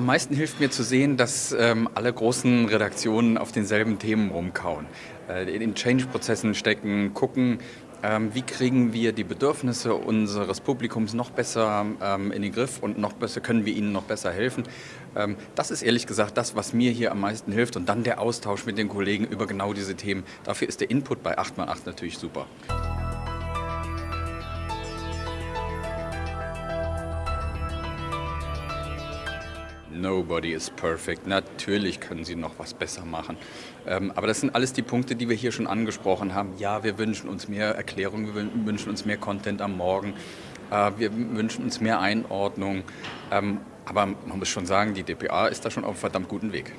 am meisten hilft mir zu sehen, dass ähm, alle großen Redaktionen auf denselben Themen rumkauen. Äh, in Change-Prozessen stecken, gucken, ähm, wie kriegen wir die Bedürfnisse unseres Publikums noch besser ähm, in den Griff und noch besser können wir ihnen noch besser helfen. Ähm, das ist ehrlich gesagt das, was mir hier am meisten hilft und dann der Austausch mit den Kollegen über genau diese Themen. Dafür ist der Input bei 8x8 natürlich super. Nobody is perfect. Natürlich können Sie noch was besser machen. Ähm, aber das sind alles die Punkte, die wir hier schon angesprochen haben. Ja, wir wünschen uns mehr Erklärung, wir wünschen uns mehr Content am Morgen, äh, wir wünschen uns mehr Einordnung. Ähm, aber man muss schon sagen, die DPA ist da schon auf einem verdammt guten Weg.